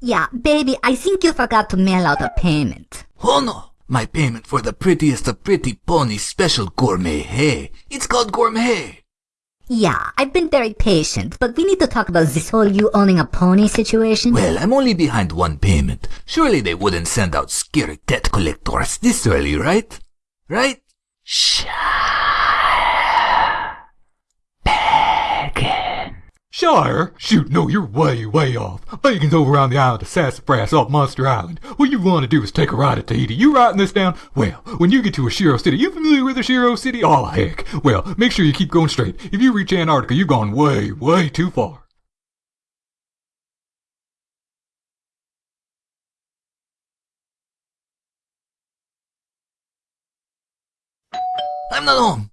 Yeah, baby, I think you forgot to mail out a payment. Oh no! My payment for the prettiest of pretty ponies special gourmet hay. It's called gourmet. Yeah, I've been very patient, but we need to talk about this whole you owning a pony situation. Well, I'm only behind one payment. Surely they wouldn't send out scary debt collectors this early, right? Right? Shh. Shire? Shoot, no, you're way, way off. Bacon's over on the island of Sassafras off Monster Island. What you want to do is take a ride at Tahiti. You writing this down? Well, when you get to Ashiro City, you familiar with Ashiro City? Oh, heck. Well, make sure you keep going straight. If you reach Antarctica, you've gone way, way too far. I'm not home.